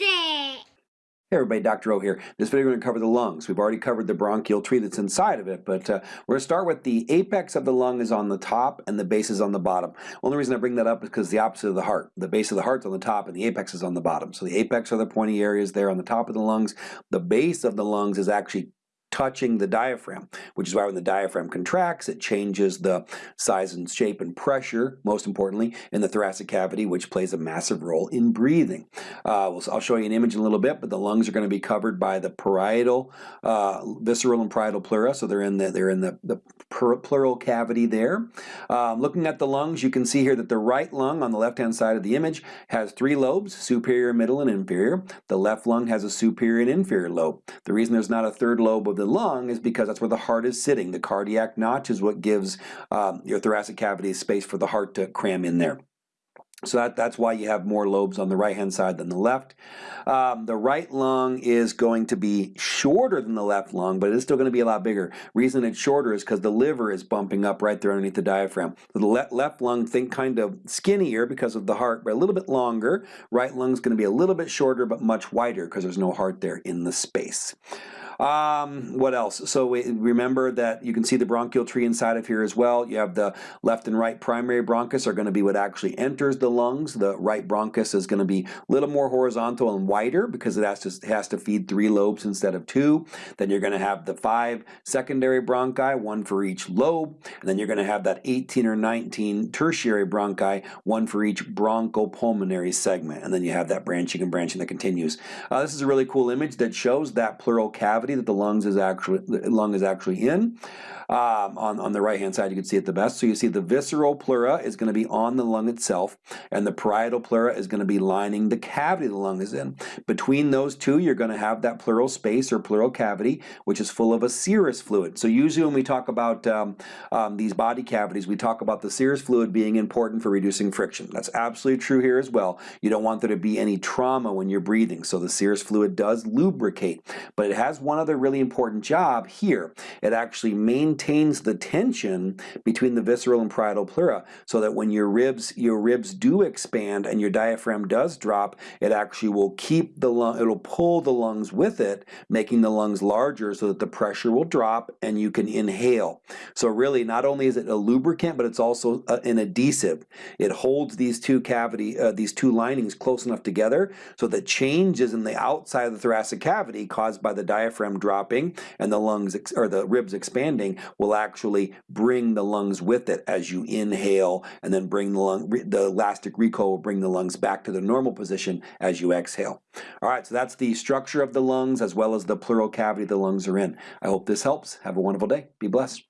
It! Hey everybody, Dr. O here. This video we're going to cover the lungs. We've already covered the bronchial tree that's inside of it, but uh, we're going to start with the apex of the lung is on the top and the base is on the bottom. Only reason I bring that up is because the opposite of the heart. The base of the heart's on the top and the apex is on the bottom. So the apex are the pointy areas there on the top of the lungs. The base of the lungs is actually touching the diaphragm, which is why when the diaphragm contracts, it changes the size and shape and pressure, most importantly, in the thoracic cavity, which plays a massive role in breathing. Uh, I'll show you an image in a little bit, but the lungs are going to be covered by the parietal, uh, visceral and parietal pleura, so they're in the, they're in the, the pleural cavity there. Um, looking at the lungs, you can see here that the right lung on the left-hand side of the image has three lobes, superior, middle, and inferior. The left lung has a superior and inferior lobe. The reason there's not a third lobe of the lung is because that's where the heart is sitting. The cardiac notch is what gives um, your thoracic cavity space for the heart to cram in there. So that, that's why you have more lobes on the right hand side than the left. Um, the right lung is going to be shorter than the left lung, but it is still going to be a lot bigger. Reason it's shorter is because the liver is bumping up right there underneath the diaphragm. So the le left lung, think kind of skinnier because of the heart, but a little bit longer. Right lung is going to be a little bit shorter, but much wider because there's no heart there in the space. Um, what else? So we, remember that you can see the bronchial tree inside of here as well. You have the left and right primary bronchus are going to be what actually enters the lungs. The right bronchus is going to be a little more horizontal and wider because it has to, has to feed three lobes instead of two. Then you're going to have the five secondary bronchi, one for each lobe. And then you're going to have that 18 or 19 tertiary bronchi, one for each bronchopulmonary segment. And then you have that branching and branching that continues. Uh, this is a really cool image that shows that pleural cavity cavity that the lungs is actually lung is actually in. Um, on, on the right hand side you can see it the best. So you see the visceral pleura is going to be on the lung itself and the parietal pleura is going to be lining the cavity the lung is in. Between those two you're going to have that pleural space or pleural cavity which is full of a serous fluid. So usually when we talk about um, um, these body cavities we talk about the serous fluid being important for reducing friction. That's absolutely true here as well. You don't want there to be any trauma when you're breathing so the serous fluid does lubricate but it has one other really important job here. It actually maintains the tension between the visceral and parietal pleura so that when your ribs your ribs do expand and your diaphragm does drop, it actually will keep the lung, it'll pull the lungs with it, making the lungs larger so that the pressure will drop and you can inhale. So really not only is it a lubricant, but it's also a, an adhesive. It holds these two cavity, uh, these two linings close enough together so that changes in the outside of the thoracic cavity caused by the diaphragm diaphragm dropping and the lungs or the ribs expanding will actually bring the lungs with it as you inhale and then bring the lung the elastic recoil will bring the lungs back to the normal position as you exhale. All right, so that's the structure of the lungs as well as the pleural cavity the lungs are in. I hope this helps. Have a wonderful day. Be blessed.